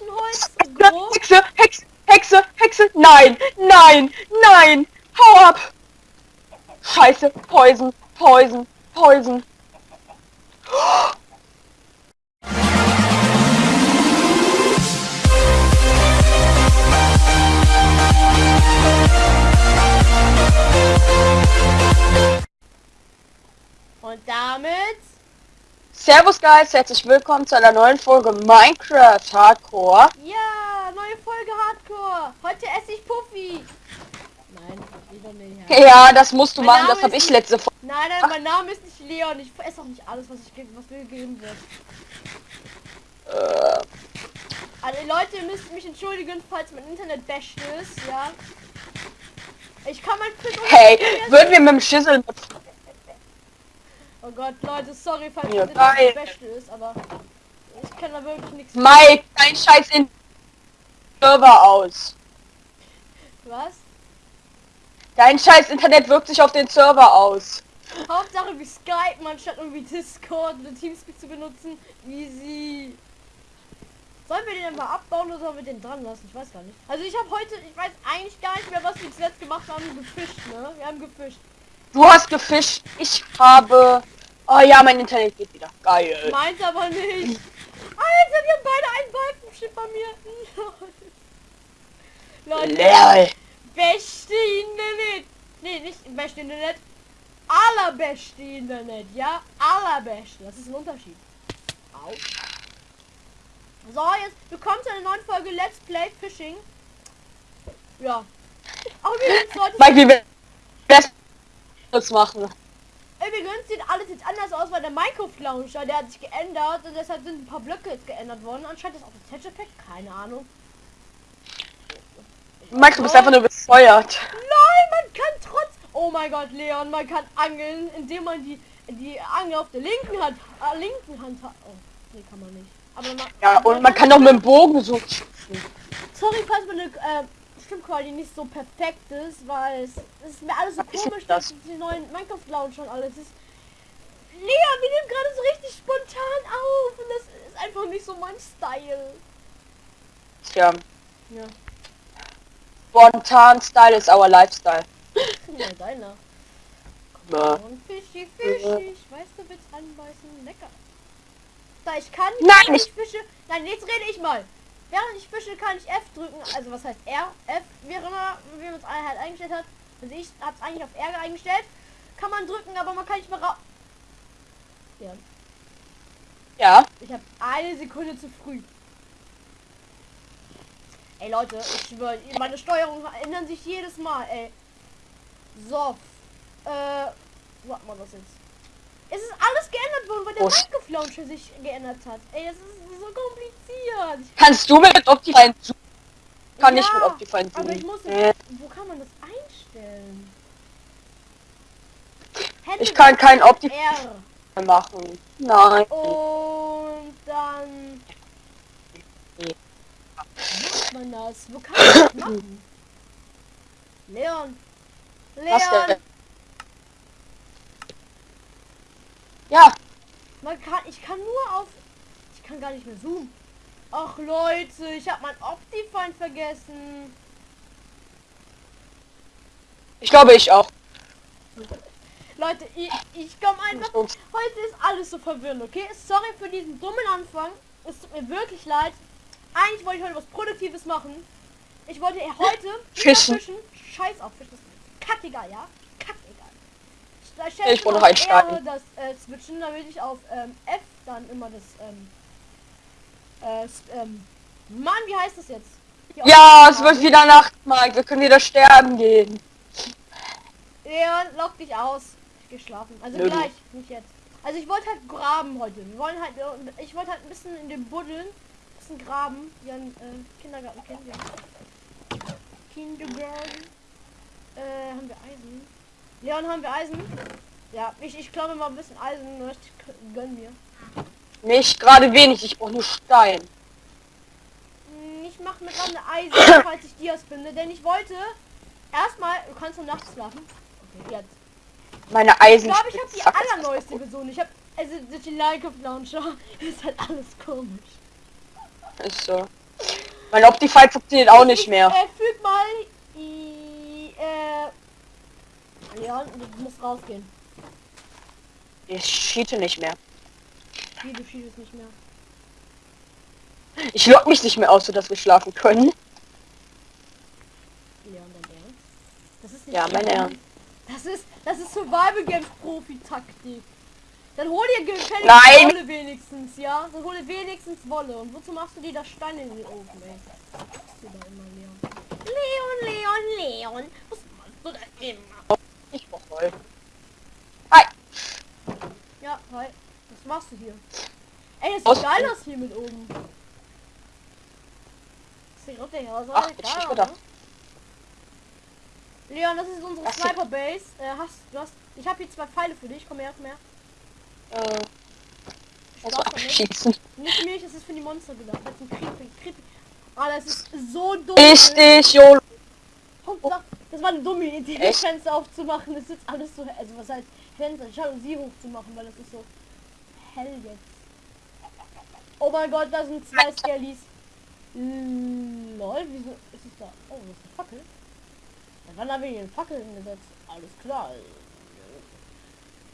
Eichenholz, grob. Hexe, Hexe, Hexe, Hexe, nein, nein, nein, hau ab! Scheiße, Poison, Poison, Poison. Und damit Servus Guys, herzlich willkommen zu einer neuen Folge Minecraft Hardcore. Ja, neue Folge Hardcore. Heute esse ich Puffy. Nein, wieder nicht. Ja, das musst du Mein machen, Name das habe ich letzte Folge. Nein, nein, mein Name ist nicht Leon. Ich esse auch nicht alles, was ich was mir gegeben wird. Äh, Also Leute, ihr müsst mich entschuldigen, falls mein Internet basht ist, ja. Ich kann mein hey, würden wir mit dem Schüssel Oh Gott, Leute, sorry, falls Ja, geil. basht ist, aber ich kann da wirklich nichts. Mike, dein Scheiß in Server aus. Was? Dein Scheiß Internet wirkt sich auf den Server aus. Hauptsache wie Skype, man statt irgendwie Discord oder Teamspeak zu benutzen. Easy. Sollen wir den einfach abbauen oder sollen wir den dran lassen? Ich weiß gar nicht. Also ich habe heute, ich weiß eigentlich gar nicht mehr, was wir zuletzt gemacht haben. Gefischt, ne? Wir haben gefischt. Du hast gefischt, ich habe... Oh ja, mein Internet geht wieder. Geil. Meint aber nicht. Alter, wir haben beide einen Balken steht bei mir. Leute, Lol. beste Internet. Nee, nicht beste Internet. Allerbeste Internet, ja? Allerbeste. Das ist ein Unterschied. Au. So, jetzt willkommen zu einer neuen Folge Let's Play Fishing. Ja. Übrigens, Leute, Mike, wie wir das machen? übrigens sieht alles jetzt anders aus, weil der Minecraft Launcher, der hat sich geändert und deshalb sind ein paar Blöcke jetzt geändert worden. Anscheinend ist auch das Effekt, keine Ahnung. Mike, du bist einfach nur befeuert. Nein, man kann trotz... Oh mein Gott, Leon, man kann angeln, indem man die die Angel auf der linken Hand, äh, linken Hand hat. Oh, nee, kann man nicht. Aber man, Ja, und man kann doch mit dem Bogen so. Sorry, falls meine äh, Stimmqualität nicht so perfekt ist, weil es, es ist mir alles so ist komisch, das? dass die neuen Minecraft Launcher und alles ist. Leon, wir nehmen gerade so richtig spontan auf und das ist einfach nicht so mein Style. Tja, Ja, spontan Style is our lifestyle. ja deiner. Ja. Und Fischi, Fischi, ich weiß, du willst anbeißen. Lecker. Da ich kann Nein, ich- fische. Nein, jetzt rede ich mal. Während ich fische, kann ich F drücken. Also was heißt R? F, wie immer, wie man es halt eingestellt hat. Also ich habe es eigentlich auf R eingestellt. Kann man drücken, aber man kann nicht mehr raus. Ja, Ja, ich habe eine Sekunde zu früh. Ey Leute, ich schwöre, meine Steuerungen ändern sich jedes Mal, ey. So. Äh, warte mal das jetzt. Es ist alles geändert worden, weil der Oh. Minecraft Launcher sich geändert hat. Ey, das ist so kompliziert. Kannst du mit Optifine zu? Kann ich mit Ja, Optifine aber ich zu? muss... Äh, Wo kann man das einstellen? Ich kann kein Opti- R. machen. Nein. Und dann... Macht man das? Wo kann man das machen? Leon. Leon. denn? Ja, Man kann, ich kann nur auf, ich kann gar nicht mehr zoomen. Ach Leute, ich habe mein Optifine vergessen. ich glaube ich auch. Leute, ich, ich komme einfach, heute ist alles so verwirrend, okay? Sorry für diesen dummen Anfang. Es tut mir wirklich leid. Eigentlich wollte ich heute was Produktives machen. Ich wollte heute Fischen. fischen. Scheiß auf. Das ist kackegal, ja? Ich, Ich starten. eher das äh, Switchen, damit ich auf ähm, F dann immer das ähm, äh, ähm, Mann, wie heißt das jetzt? Die Ja, es wird wieder Nacht, Mike. Wir können wieder sterben gehen. Ja, lock dich aus. Ich geh schlafen. Also Nö, gleich, nicht jetzt. Also ich wollte halt graben heute. Wir wollen halt, äh, ich wollte halt ein bisschen in den Buddeln, ein bisschen graben, wie ein äh, Kindergarten kennen wir. Kindergarten. Äh, haben wir Eisen? Leon, haben wir Eisen? Ja, ich, ich glaube mal ein bisschen Eisen, k- gönn mir. Nicht gerade wenig, ich brauche nur Stein. Hm, Ich mache mir gerade Eisen, falls ich Dias finde, denn ich wollte erstmal, du kannst nur nachts schlafen. Okay, jetzt. Meine Ich Eisen. glaube, ich habe die allerneueste Version. Ich habe also durch die Minecraft Launcher ist halt alles komisch. Ist so. Mein Optify funktioniert auch nicht mehr. Äh, füg mal. I, äh. Leon, du musst rausgehen. Ich cheate nicht mehr. Wie, du schießt nicht mehr. Ich lock mich nicht mehr aus, sodass wir schlafen können. Leon, dein Ernst? Das ist nicht Ja, mein. Ernst. Das ist, das ist Survival Games Profi-Taktik. Dann hol dir gefälligst Nein. Wolle wenigstens, ja? Dann hol dir wenigstens Wolle. Und wozu machst du dir da Steine in den Ofen, ey? Leon, Leon, Leon. Was machst du da immer? Ich brauch voll. Hi. Ja, hi. Was machst du hier? Ey, es Aus- geil aus hier mit oben. Sieht richtig aus. Ach, ich nicht ne? Leon, das ist unsere Das ist- Sniper Base. Äh, hast du hast. Ich habe hier zwei Pfeile für dich. Komm her, komm her. Äh, also abschießen. Nicht mich, es ist für die Monster gedacht. Das ist ein Creepy, Creepy. Ah, das ist so dumm. Richtig, YOLO. Hauptsache, das war eine dumme Idee, das Echt? Fenster aufzumachen. Das ist jetzt alles so, also was heißt Fenster, Jalousie hochzumachen, weil das ist so hell jetzt. Oh mein Gott, da sind zwei Skellies. Lol, wieso ist es da? Oh, das ist eine Fackel. Da waren da wegen Fackel hingesetzt. Alles klar.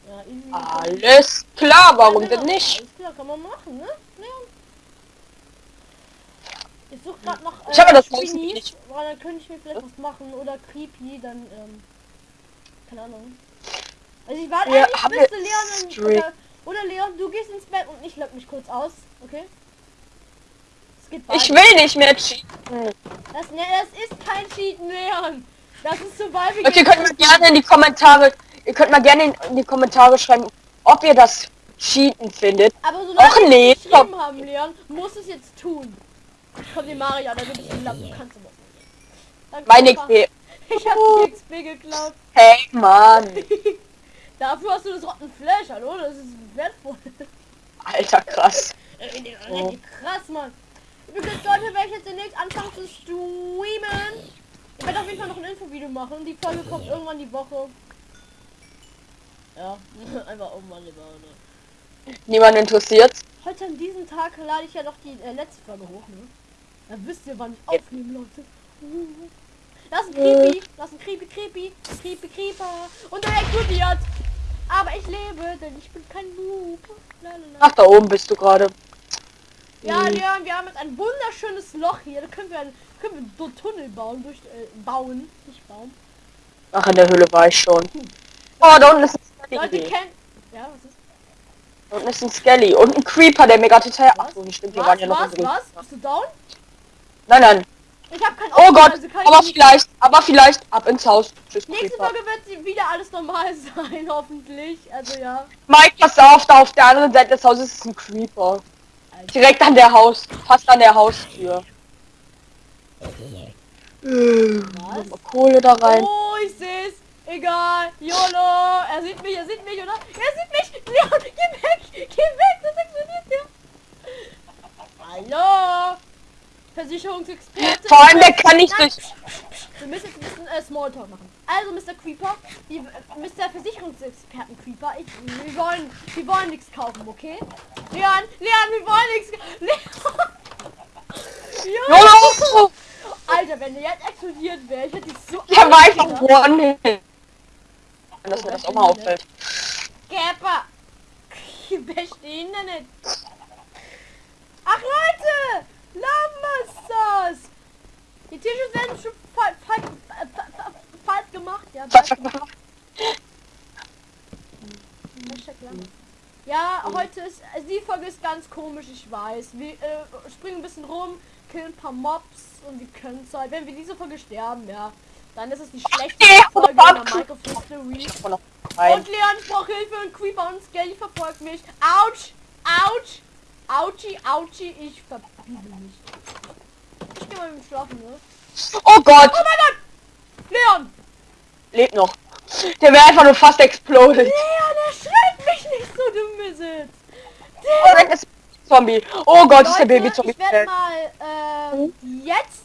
Ja. Alles klar, warum Ja, denn genau. nicht? Alles klar, kann man machen, ne? Leon? Ich suche gerade noch äh, Ich habe das Haus Spinis, nicht. weil dann könnte ich mir vielleicht was machen oder Creepy, dann ähm, keine Ahnung. Also ich warte eigentlich bis Leon in, oder, oder Leon, du gehst ins Bett und ich lock mich kurz aus, okay? Ich will nicht mehr cheaten. Das, ne, das ist kein Cheaten, Leon. Das ist Survival Leute, ihr könnt mal gerne in die Kommentare, ihr könnt mal gerne in, die Kommentare schreiben, ob ihr das Cheaten findet. Aber solange wir geschrieben haben, Leon, muss es jetzt tun. Kommt die Maria, da gibt es einen Lappen, kannst du machen. Danke, Meine Papa. XP. Ich hab die XP geklaut. Hey, Mann. Dafür hast du das Rotten Flash, hallo? Das ist wertvoll. Alter, krass. Oh. Krass, Mann. Übrigens, Leute, werde ich jetzt demnächst anfangen zu streamen. Ich werde auf jeden Fall noch ein Infovideo machen. Die Folge kommt irgendwann die Woche. Ja, einfach irgendwann die Woche. Niemand interessiert. Heute an diesem Tag lade ich ja noch die äh, letzte Folge hoch, ne? Dann wisst ihr, wann ich aufnehme, Leute. Das ist ein Creepy, das ist ein Creepy, Creepy, Creepy, Creeper. Und er explodiert. Aber ich lebe, denn ich bin kein Noob. Lalala. Ach, da oben bist du gerade. Ja, Hm. Leon, wir haben jetzt ein wunderschönes Loch hier. Da können wir, ein, können wir so Tunnel bauen, durch, äh, bauen, nicht bauen. Ach, in der Höhle war ich schon. Oh, da unten ist ein Leute kennen... Ja, was ist? Da unten ist ein Skelly. Und ein Creeper, der mir gerade total... Ach so, nicht stimmt, Was, waren ja noch was, was? Bist du down? Nein, nein. Ich habe kein Oh Auto, Gott, also aber vielleicht, aber vielleicht ab ins Haus. Tschüss, Nächste. Folge wird sie wieder alles normal sein, hoffentlich. Also ja. Mike, pass auf, da auf der anderen Seite des Hauses ist ein Creeper. Alter. Direkt an der Haus, fast an der Haustür. Was? Kohle da rein. Oh, ich seh's. Egal. YOLO. Er sieht mich, er sieht mich, oder? Er sieht mich. Leon, geh weg. Geh weg. Das explodiert der. Hallo. Versicherungsexperte. Vor allem, der kann nicht durch... Wir müssen jetzt ein bisschen äh, Smalltalk machen. Also, Mr. Creeper, die, äh, Mr. Versicherungsexperten Creeper, ich, wir wollen, wir wollen nichts kaufen, okay? Leon, Leon, wir wollen nichts. Leon. Leon. Alter, wenn der jetzt explodiert wäre, ich hätte dich so. Der war einfach angedacht. One-Hit. Dass mir das auch mal auffällt. Gapper! Bestehen denn nicht? Ach Leute! Lamasters! Die Tische werden schon falsch, falsch, äh, fa- fa- falsch gemacht, ja. gemacht. Ja, heute ist, also die Folge ist ganz komisch, ich weiß. Wir äh, springen ein bisschen rum, killen ein paar Mobs und wir können es halt, wenn wir diese Folge sterben, ja, dann ist es die schlechteste nee, Folge in der Minecraft. Und Leon, ich brauche Hilfe und Creeper und Skelly verfolgt mich. Autsch! Autsch! Autschi, Autschi, ich mich. Ich geh mal mit Schlafen, ne? Oh Gott, Oh mein Gott! Leon! lebt noch. Der wäre einfach nur fast exploded. Leon, erschreckt mich nicht so, du Misset! Oh, da ist Zombie. Oh Gott, ist der Leute, Baby-Zombie. ich werde mal, ähm, jetzt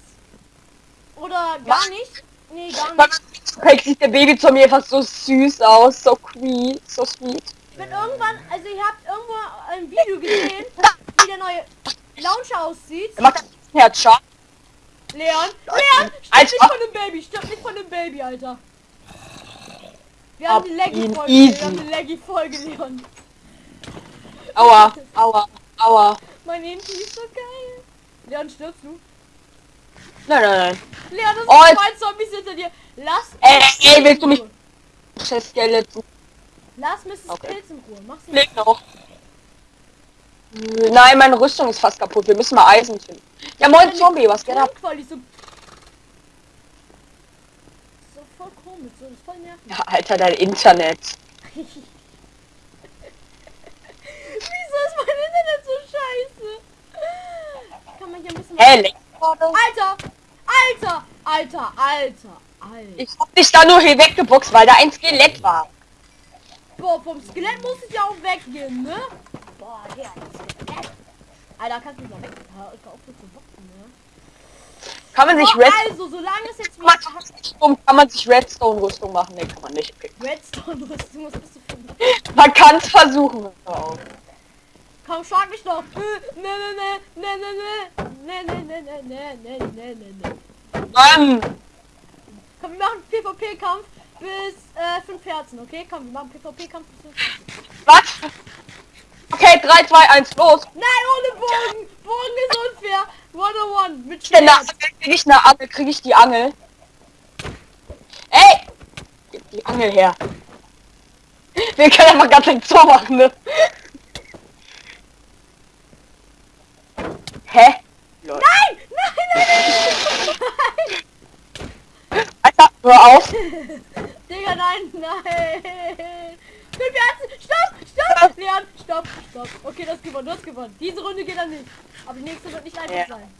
oder gar nicht. Nee, gar nicht. Fake sieht der Baby-Zombie einfach so süß aus. So sweet, so sweet. Ich werde irgendwann, also ihr habt irgendwo ein Video gesehen, aussieht. Er macht einen Herzschlag. Leon, Leon, stirb nicht von dem Baby, stirb nicht von dem Baby, Alter. Wir haben ihn Laggy-Folge, wir haben die Laggy-Folge, Leon. Aua, aua, aua. Mein Inti ist so geil. Leon, stirbst du? Nein, nein, nein. Leon, das sind Oh, zwei Zombies hinter dir. Lass Ey, ey, willst du mich-. Chef. Lass Mrs. Okay. Pilz in Ruhe. Mach sie Lebt noch. Nein, meine Rüstung ist fast kaputt. Wir müssen mal Eisen finden. Ja, moin Zombie, was geht ab? Grundquali so. Voll komisch, so das ist voll nervig. Ja, Alter, dein Internet. Wieso ist mein Internet so scheiße? Kann man hier ein bisschen gerade? Alter! Alter! Alter! Alter! Alter! Ich hab dich da nur hier weggeboxt, weil da ein Skelett war. Boah, vom Skelett muss ich ja auch weggehen, ne? Boah, ja, das. Alter, kannst du mich mal weg. Hör hör auf mit zu boxen, ne? Kann man sich So, Red also, solange es jetzt man, sich- kann man sich Redstone-Rüstung machen? Ne, kann man nicht. Redstone-Rüstung, was bist du für ein... Man kann es versuchen. Auf. Komm, schlag mich doch! Äh, Ne, ne, ne, ne, ne, ne, ne, ne, ne, ne, ne, ne, ne, ne. Mann! Komm, wir machen PvP-Kampf bis äh, 5 Herzen, okay? Komm, wir machen PvP-Kampf bis 5 Herzen. Was? Okay, 3, 2, 1, los! Nein, ohne Bogen! Bogen ist unfair! 101 mit Denn da Schwert. krieg ich eine Angel, krieg ich die Angel. Ey! Gib die Angel her. Wir können mal ganz nicht so machen, ne? Hä? Lol. Nein! Nein, nein, nein! Alter, hör auf! Digga, nein, nein! Fünf Herzen! Stopp! Stopp! Leon, stopp, stopp. Okay, das gewonnen, du hast gewonnen. Diese Runde geht dann nicht. Aber die nächste wird nicht einfach Ja. sein.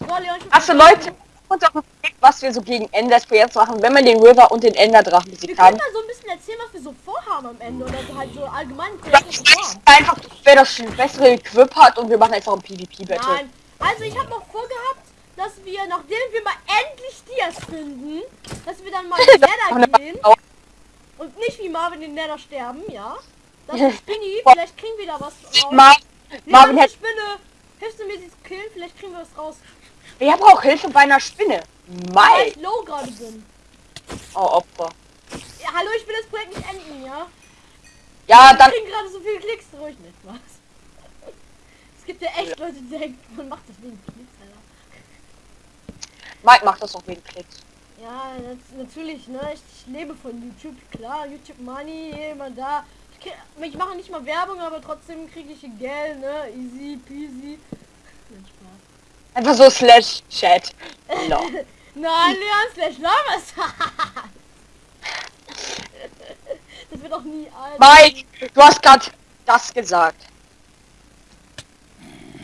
So, Leon, ich Achso, Leute, uns auch überlegt, was wir so gegen Ender jetzt machen, wenn wir den River und den Enderdrachen Wir besiegt können haben. mal so ein bisschen erzählen, was wir so vorhaben am Ende. Oder so halt so allgemein. Das ist einfach, wer das bessere Equip hat und wir machen einfach ein PvP-Battle. Nein. Also ich habe noch vorgehabt, dass wir, nachdem wir mal endlich Dias finden, dass wir dann mal in den Nether gehen und nicht wie Marvin in den Nether sterben, ja? Das ist Spinny, vielleicht kriegen wir da was raus. Mar Marvin hat, Spinne! Hilfst du mir sie zu killen? Vielleicht kriegen wir was raus. wir haben auch Hilfe bei einer Spinne. Weil Mai. ich low gerade bin. Oh, Opfer. Ja, hallo, ich will das Projekt nicht enden, ja? Ja, dann, kriegen gerade so viele Klicks, ruhig nicht, was? Es gibt ja echt Leute, die denken, man macht das wegen Klicks, Alter. Mike macht das auch wegen Klicks. Ja, nat- natürlich, ne? Ich, ich lebe von YouTube, klar, YouTube Money, jemand da. Ich, mache nicht mal Werbung, aber trotzdem kriege ich Geld, ne? Easy peasy. Einfach so slash chat. No. Nein, Leon slash Lamas. das wird auch nie alt. Mike, du hast gerade das gesagt.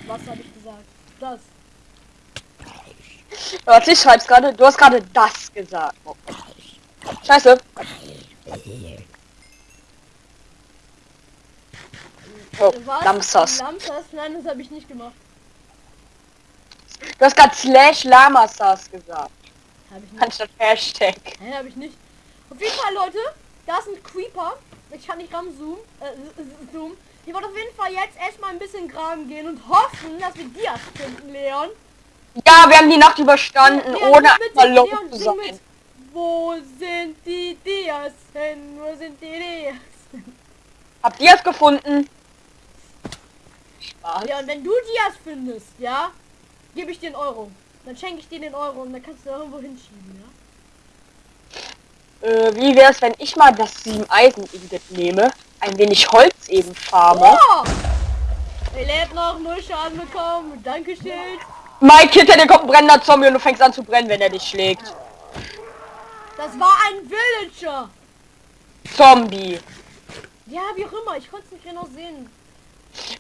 Was habe ich gesagt? Das. Warte, ich schreib's gerade. Du hast gerade das gesagt. Oh. Scheiße. Oh, Was? Lamsas. Lamsas? Nein, das habe ich nicht gemacht. Du hast gerade slash Lamasas gesagt. Habe ich nicht. Anstatt Hashtag. Nein, habe ich nicht. Auf jeden Fall, Leute, da ist ein Creeper. Ich kann nicht ranzoomen. Äh, zoom. Ich wollte auf jeden Fall jetzt erstmal ein bisschen graben gehen und hoffen, dass wir Dias finden, Leon. Ja, wir haben die Nacht überstanden, Leon, ohne einmal zu sein. mit. Wo sind die Dias hin? Wo sind die Dias? Habt ihr es gefunden? Spaß. Leon, wenn du Dias findest, ja, gebe ich dir einen Euro. Dann schenke ich dir den Euro und dann kannst du irgendwo hinschieben, ja? Äh, wie wär's, wenn ich mal das 7 Eisen Ingot nehme, ein wenig Holz eben farme? Oh! Er lebt noch, null Schaden bekommen. Dankeschön. Mike, hinter dir kommt ein brennender Zombie und du fängst an zu brennen, wenn er dich schlägt. Das war ein Villager. Zombie. Ja, wie auch immer. Ich konnte es nicht genau sehen.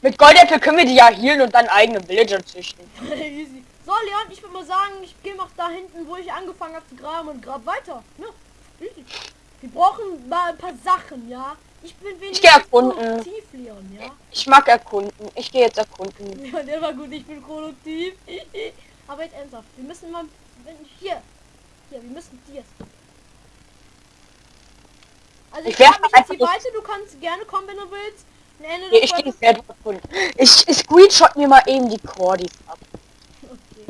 Mit Goldäpfel können wir die ja healen und dann eigene Villager züchten. Easy. So, Leon, ich würde mal sagen, ich gehe noch da hinten, wo ich angefangen habe zu graben und grab weiter. Ne? Easy. Wir brauchen mal ein paar Sachen, ja? Ich bin geh wenigstens erkunden. produktiv, Leon, ja? Ich mag erkunden. Ich gehe jetzt erkunden. Ja, der war gut, ich bin produktiv. Aber jetzt ernsthaft, wir müssen mal... Hier. Hier, wir müssen dir. Also ich, Ich werf grab mich jetzt einfach- weiter, du kannst gerne kommen, wenn du willst. Nee, des ich gehe Folges- jetzt erkunden. Ich, ich screenshot mir mal eben die Cordis ab. Okay.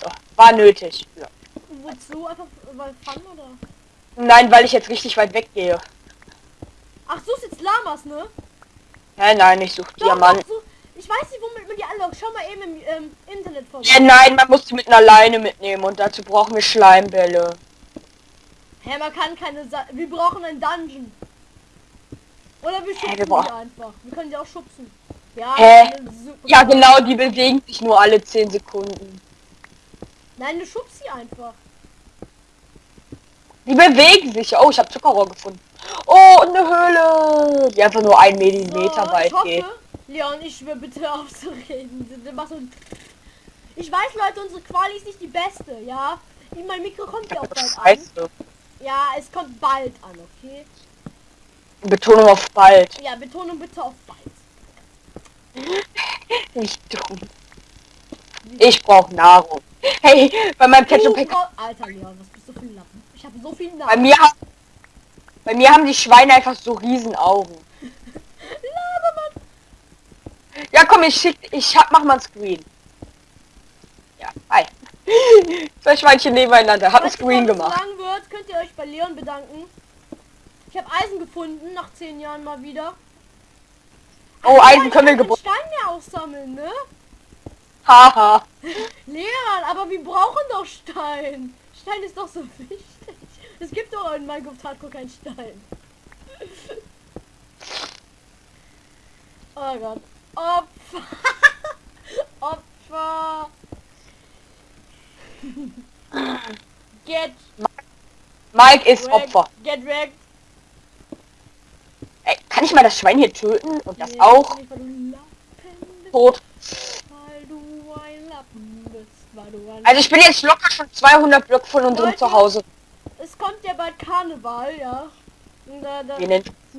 So. war nötig. Ja. Wozu? Einfach weil Fun oder? Nein, weil ich jetzt richtig weit weggehe. Ach, suchst jetzt Lamas, ne? Nein, nein, ich suche Doch, Diamanten. doch, so, ich weiß nicht, womit man die anlockt. Schau mal eben im ähm, Internet vorbei. Ja, nein, man muss die mit einer Leine mitnehmen und dazu brauchen wir Schleimbälle. Hä, man kann keine Sa Wir brauchen einen Dungeon. Oder wir schubsen wir einfach. Wir können die auch schubsen. Ja, Ja, genau, die bewegen sich nur alle 10 Sekunden. Nein, du schubst sie einfach. Die bewegen sich. Oh, ich habe Zuckerrohr gefunden. Oh, eine Höhle, die einfach nur ein Millimeter So, weit ich hoffe, geht. Leon, ich schwöre bitte aufzureden. Ich weiß, Leute, unsere Quali ist nicht die beste, ja? Mein Mikro kommt ja auch bald an. Ja, es kommt bald an, okay? Betonung auf bald. Ja, Betonung bitte auf bald. Nicht dumm. Ich brauche Nahrung. Hey, bei meinem Ketchup Alter, Leon, was bist du für ein Lappen? Ich habe so viel Bei Namen. mir, bei mir haben die Schweine einfach so riesen Augen. Ja, komm, ich schick, ich hab, mach mal ein Screen. Ja, hi. Zwei Schweinchen nebeneinander. Hab ein Screen gemacht. lang wird, könnt ihr euch bei Leon bedanken. Ich habe Eisen gefunden, nach zehn Jahren mal wieder. Oh, Alter, Eisen können wir gebunden. Stein ja auch sammeln, ne? Haha. Leon, aber wir brauchen doch Stein. Stein ist doch so wichtig. Es gibt doch in Minecraft Hardcore keinen Stein. Oh Gott. Opfer. Opfer. Get Mike ist. Opfer. Get wrecked. Ey, kann ich mal das Schwein hier töten? Und das auch tot? Also ich bin jetzt locker schon 200 Blöcke von unserem Leute. Zuhause. Es kommt ja bald Karneval, ja. Da, da, Wie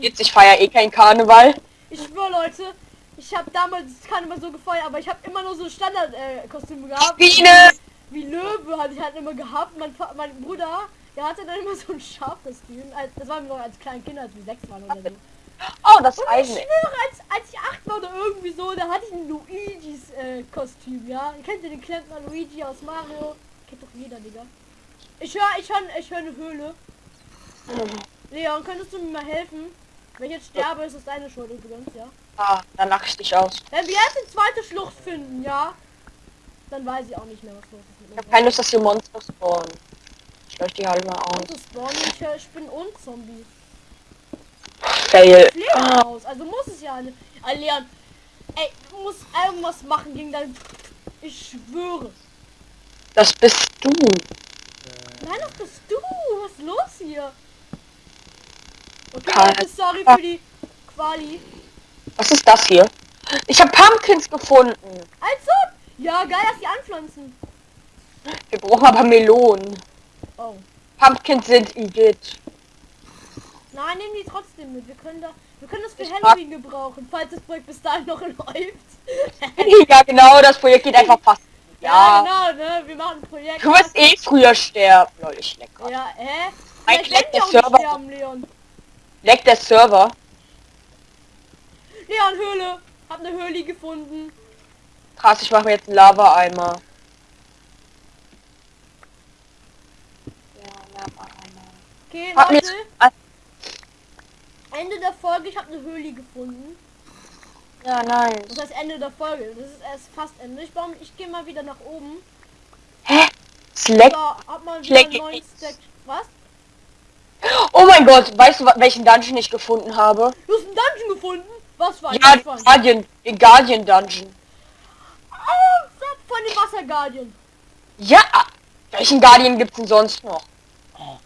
jetzt? Ich feier eh kein Karneval. ich schwöre, Leute, ich habe damals Karneval so gefeiert, aber ich habe immer nur so Standard-Kostüme gehabt. Biene! Wie Löwe hatte ich halt immer gehabt. Mein, mein Bruder, der hatte dann immer so ein Schafkostüm. Als- Das waren wir noch als kleine Kinder, als wir sechs waren oder so. Oh, das Und ich Eisen. schwöre, als, als ich acht war oder irgendwie so, da hatte ich ein Luigis äh, Kostüm, ja. Kennt ihr den Klempner Luigi aus Mario? Kennt doch jeder, Digga. Ich höre, ich höre, ich höre eine Höhle. Leon, könntest du mir mal helfen? Wenn ich jetzt sterbe, ist es deine Schuld übrigens, ja. Ah, dann lach ich dich aus. Wenn wir jetzt die zweite Schlucht finden, ja, dann weiß ich auch nicht mehr, was los ist Ich hab mir. keine Lust, dass hier Monster spawnen. Ich lösche die mal aus. Spawnen, ich Spinnen und Zombies. Fail. Ah, aus, also muss es ja. Leon, ey, du musst irgendwas machen gegen dein... Ich schwöre. das bist du. Nein, das bist du. Was ist los hier? Okay. Leute, sorry für die Quali. Was ist das hier? Ich habe Pumpkins gefunden. Also, ja, geil, dass die anpflanzen. Wir brauchen aber Melonen. Oh. Pumpkins sind Igitt. Nein, nehmen die trotzdem mit. Wir können da, wir können das für Ich Halloween gebrauchen, falls das Projekt bis dahin noch läuft. ja, genau, das Projekt geht einfach fast. ja, Ja. genau, ne? Wir machen ein Projekt. Du wirst eh früher sterben. Lol, ich leck grad. Ja, hä? Mein wir der Server- sterben, Leon. Leckt der Server. Leon, Höhle. Hab eine Höhle gefunden. Krass, ich mache mir jetzt einen Lava-Eimer. Ja, Lava-Eimer. Okay, Leute. Ah, Ende der Folge, ich habe eine Höhle gefunden. Ja, nice. Das heißt Ende der Folge. Das ist erst fast Ende. Ich, baue- ich gehe mal wieder nach oben. Hä? Slack. Stack. Was? Oh mein Gott, weißt du, welchen Dungeon ich gefunden habe? Du hast einen Dungeon gefunden? Was war Ja, das? Guardian, den Guardian Dungeon. Oh, von dem Wasserguardian. Ja, welchen Guardian gibt's denn sonst noch?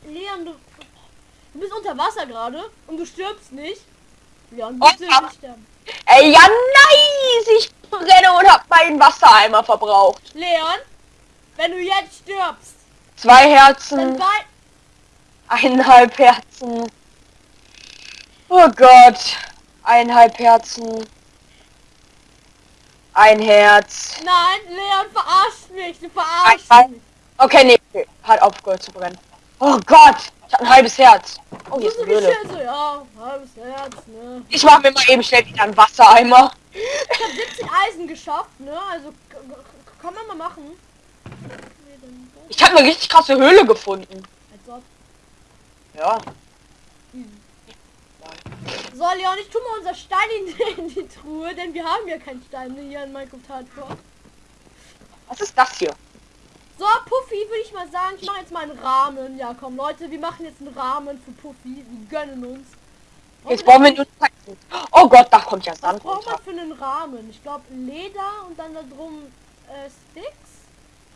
Leon, du, bist unter Wasser gerade und du stirbst nicht. Leon, Oh, bitte aber- nicht sterben. Ey, ja, nice! Ich brenne und hab meinen Wassereimer verbraucht. Leon, wenn du jetzt stirbst, Zwei Herzen, eineinhalb Herzen. Oh Gott, eineinhalb Herzen. Ein Herz. Nein, Leon, verarscht mich. Du verarschst mich. Okay, nee, hat aufgehört zu brennen. Oh Gott, ich hab ein halbes Herz. Oh, hier ist so eine Höhle. geschätzt, ja, halbes Herz, ne. Ich mach mir mal eben schnell wieder einen Wassereimer. Ich habe 17 Eisen geschafft, ne? Also kann man mal machen. Ich habe eine richtig krasse Höhle gefunden. Als ob. Ja. So, Leon, ich tu mal unser Stein in, in die Truhe, denn wir haben ja keinen Stein hier in Minecraft Hardcore. Was ist das hier? So, Puffy, würde ich mal sagen, ich mache jetzt mal einen Rahmen. Ja, komm, Leute, wir machen jetzt einen Rahmen für Puffy. Wir gönnen uns. Jetzt brauchen wir nur Zeichen. Oh Gott, da kommt ja Was Sand braucht man für einen Rahmen? Ich glaube Leder und dann da drum äh, Sticks.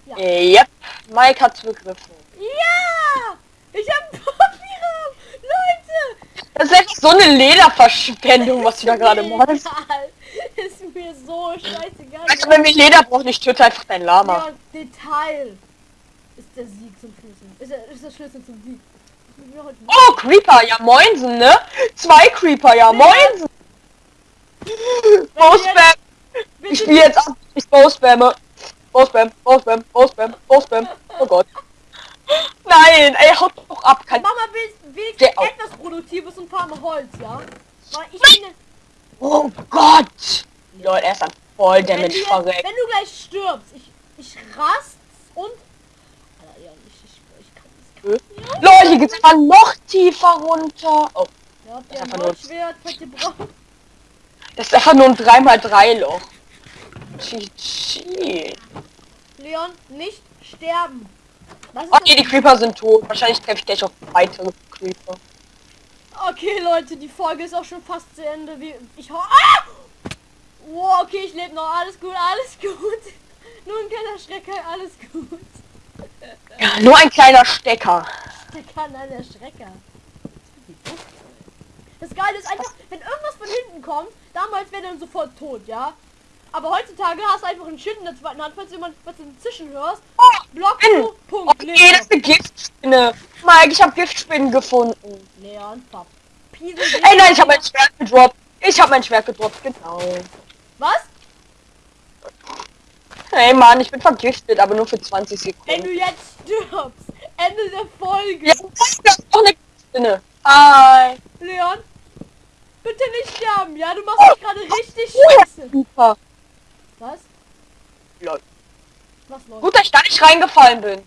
Ja. Äh, Yep, Mike hat's begriffen. Ja! Ich habe einen Puffy-Rahmen! Leute! Das ist echt so eine Lederverschwendung, was du da gerade machst. Mir so scheißegal. Also wenn wir Leder brauchen, ich töte einfach dein Lama. Ja, Detail ist der Sieg zum Schlüssel. Ist der, ist der Schlüssel zum Sieg. Oh, Creeper, ja moinsen, ne? Zwei Creeper, ja moinsen. Bowspam. Ich spiele jetzt ab. Ich Bowspamme. Bowspam, Bowspam, Bowspam, Bowspam. Oh Gott. Nein, ey, haut doch ab. Kann wenigstens Geh auf. etwas Produktives und farme Holz, ja? Weil ich bin... Oh Gott. Lol, er ist dann voll Wenn du, Damage verreckt. wenn du gleich stirbst, ich, ich rast und... Alter, ja, ich, ich, ich kann ich kann- Lol, hier geht's aber noch tiefer runter. Oh, Ja, Das der ist nur- das ist einfach nur ein 3x3 Loch. GG. Leon, nicht sterben. Was ist nee, die Creeper sind tot. Wahrscheinlich treffe ich gleich auf weitere Creeper. Okay, Leute, die Folge ist auch schon fast zu Ende. Ich ho ah! Wow, okay, ich lebe noch. Alles gut, alles gut. Nur ein kleiner Schrecker, alles gut. Ja, nur ein kleiner Stecker. Kann an der Schrecker. Das Geile ist einfach, wenn irgendwas von hinten kommt, damals wäre dann sofort tot, ja? Aber heutzutage hast du einfach ein Schild in der zweiten Hand, falls du jemand was im Zischen hörst. Block Bin. du, Punkt. Okay, das ist eine Giftspinne. Mike, ich habe Giftspinnen gefunden. Leon, Pap. Piesel, Ey, nein, ich habe mein Schwert gedroppt. Ich habe mein Schwert gedroppt, genau. Was? Hey Mann, ich bin vergiftet, aber nur für 20 Wenn Sekunden. du jetzt stirbst, Ende der Folge. Ja, das ist doch eine. Hi. Leon, bitte nicht sterben, ja? Du machst mich gerade richtig Oh, scheiße. super. Was? Lol. Was los? Gut, dass ich da nicht reingefallen bin.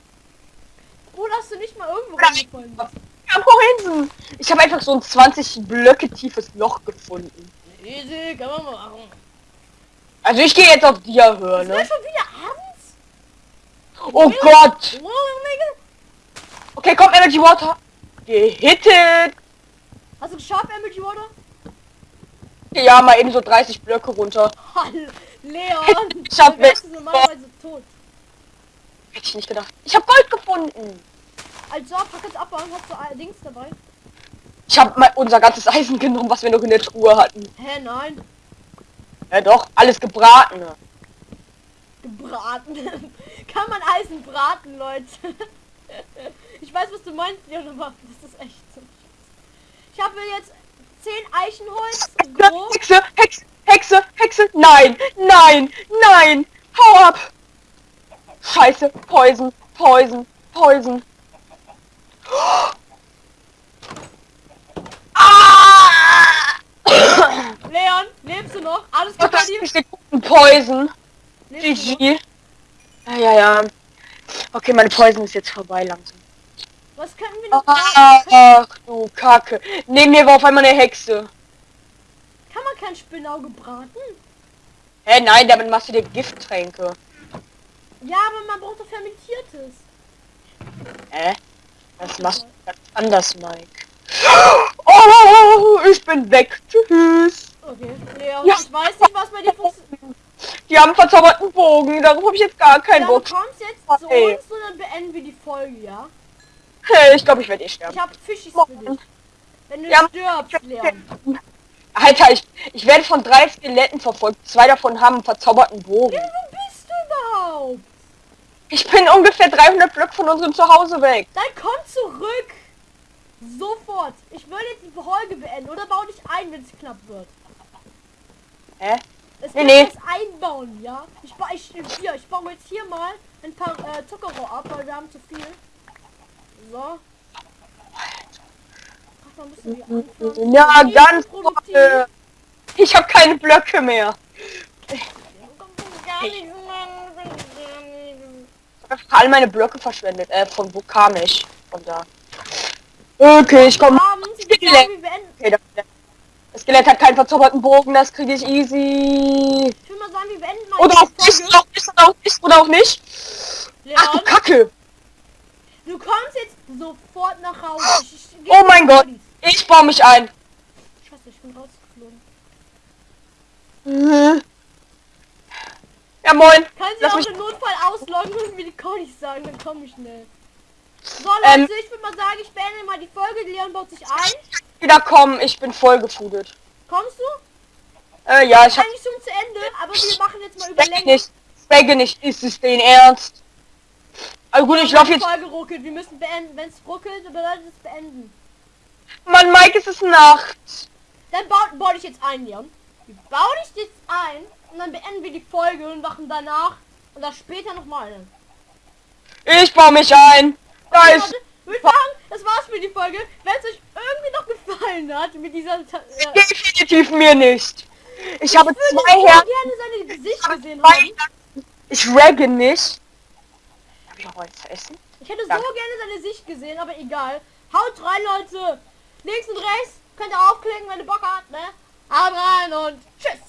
Oder hast du nicht mal irgendwo reingefallen bist? Ja. Ich habe einfach so ein 20 Blöcke tiefes Loch gefunden. Easy, kann man machen. Also ich gehe jetzt auf Ist das ne? schon wieder abends? Oh Gott. Oh, Digga. Okay, komm, Energy Water. Gehittet. Hast du geschafft, Energy Water? Ja, mal eben so 30 Blöcke runter. Hallo, Leon. Ich hab du wärst weg- normalerweise tot. Hätte ich nicht gedacht. Ich habe Gold gefunden. Also, pack jetzt abbauen. Hast du allerdings dabei? Ich habe mal unser ganzes Eisen genommen, was wir noch in der Truhe hatten. Hä, nein. Ja doch, alles gebraten. Gebraten. Kann man Eisen braten, Leute? ich weiß, was du meinst, aber das ist echt so. Ich habe jetzt 10 Eichenholz. Grob. Hexe, Hexe, Hexe, Hexe. Nein, nein, nein. Hau ab. Scheiße, Poison, Poison, Poison. Ah! Leon, lebst du noch? Alles gut bei dir? Poison. GG. Ja, ja, ja. Okay, meine Poison ist jetzt vorbei langsam. Was können wir noch braten? Ach du Kacke. Neben mir war auf einmal eine Hexe. Kann man kein Spinnauge braten? Hä, nein, damit machst du dir Gifttränke. Ja, aber man braucht doch fermentiertes. Hä? Das machst du ganz anders, Mike. Oh, ich bin weg. Tschüss. Okay, Leon, Ja. ich weiß nicht, was bei dir funktioniert. Die haben einen verzauberten Bogen. Darauf habe ich jetzt gar keinen Ja, du Bock. kommst jetzt zu Hey. uns und dann beenden wir die Folge, ja? Hey, ich glaube, ich werde eh sterben. Ich habe Fischis für dich. Wenn du Ja. stirbst, Leon. Alter, ich, ich werde von drei Skeletten verfolgt. Zwei davon haben einen verzauberten Bogen. Ja, wo bist du überhaupt? Ich bin ungefähr 300 Blöcke von unserem Zuhause weg. Dann komm zurück. Sofort. Ich will jetzt die Folge beenden oder bau dich ein, wenn es knapp wird. Hä? Es Nee, nee. das einbauen, ja? Ich, ba ich, hier, ich baue jetzt hier mal ein paar äh, Zuckerrohr ab, weil wir haben zu viel. So. Ach, müssen wir anfangen. Ja, ganz produktiv. Ich habe keine Blöcke mehr. einfach all meine Blöcke verschwendet. Äh, von wo kam ich? Von da. Okay, ich komme. Ich wir. Okay, das, das Skelett hat keinen verzauberten Bogen, das kriege ich easy. Ich würde mal sagen, wir beenden mal Oder auch nicht, oder auch nicht, oder auch nicht, oder auch nicht. Ach du Leon, Kacke. du kommst jetzt sofort nach Hause. Ich, ich, Oh mein Gott. Ich baue mich ein. Scheiße, ich bin rausgeflogen. Mhm. Ja moin. Kann sie Lass auch mich- im Notfall ausloggen und mir die Codys sagen, dann komme ich schnell. So Ähm. Leute, ich würde mal sagen, ich beende mal die Folge. Leon baut sich ein. Wieder kommen, ich bin voll gefudelt. Kommst du? Äh, ja, ich hab Eigentlich schon zu Ende, aber wir machen jetzt mal Überlänge. nicht. Specke nicht, ist es den Ernst? Also gut, ich laufe Die jetzt. Folge ruckelt. Wir müssen beenden. Wenn es ruckelt, bedeutet es beenden. Mann, Mike, es ist Nacht. Dann bau, bau dich jetzt ein, Leon. Wir bauen dich jetzt ein und dann beenden wir die Folge und machen danach und das später nochmal. Ich baue mich ein. Da Okay, ist. warte, ich würde sagen, das war's für die Folge. Wenn es euch irgendwie noch gefallen hat mit dieser... Äh, Definitiv mir nicht. Ich habe würde zwei so Herzen. gerne seine Gesicht gesehen haben. Ich ragge nicht. Hab ich auch was zu essen? Ich hätte so Danke. gerne seine Sicht gesehen, aber egal. Haut rein, Leute. Links und rechts könnt ihr aufklicken, wenn ihr Bock habt, ne? Haut rein und. Tschüss.